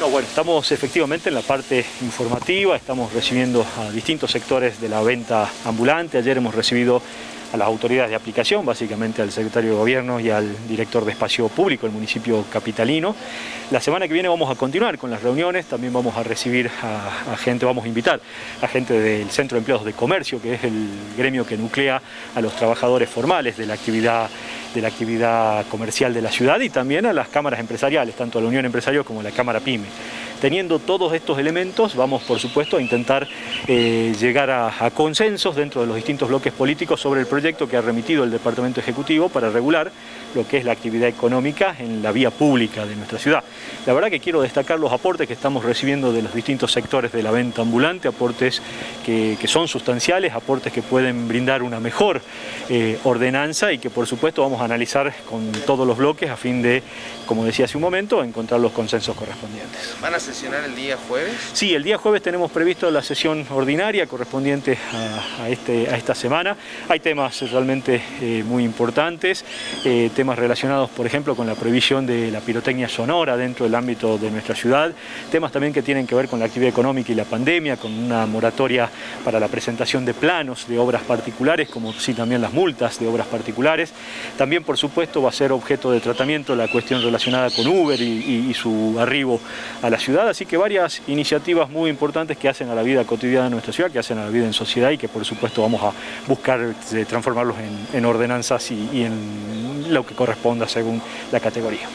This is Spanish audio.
No, bueno, estamos efectivamente en la parte informativa, estamos recibiendo a distintos sectores de la venta ambulante. Ayer hemos recibido a las autoridades de aplicación, básicamente al secretario de Gobierno y al director de Espacio Público del municipio capitalino. La semana que viene vamos a continuar con las reuniones, también vamos a recibir a, gente, vamos a invitar a gente del Centro de Empleados de Comercio, que es el gremio que nuclea a los trabajadores formales de la actividad de la actividad comercial de la ciudad y también a las cámaras empresariales, tanto a la Unión Empresario como a la Cámara PYME. Teniendo todos estos elementos, vamos por supuesto a intentar eh, llegar a, consensos dentro de los distintos bloques políticos sobre el proyecto que ha remitido el Departamento Ejecutivo para regular lo que es la actividad económica en la vía pública de nuestra ciudad. La verdad que quiero destacar los aportes que estamos recibiendo de los distintos sectores de la venta ambulante, aportes que, son sustanciales, aportes que pueden brindar una mejor eh, ordenanza y que por supuesto vamos a analizar con todos los bloques a fin de, como decía hace un momento, encontrar los consensos correspondientes sesionar el día jueves? Sí, el día jueves tenemos previsto la sesión ordinaria correspondiente a, este, esta semana. Hay temas realmente eh, muy importantes, eh, temas relacionados, por ejemplo, con la prohibición de la pirotecnia sonora dentro del ámbito de nuestra ciudad, temas también que tienen que ver con la actividad económica y la pandemia, con una moratoria para la presentación de planos de obras particulares, como sí también las multas de obras particulares. También, por supuesto, va a ser objeto de tratamiento la cuestión relacionada con Uber y su arribo a la ciudad así que varias iniciativas muy importantes que hacen a la vida cotidiana de nuestra ciudad, que hacen a la vida en sociedad y que por supuesto vamos a buscar eh, transformarlos en, ordenanzas y en lo que corresponda según la categoría.